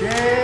Yeah.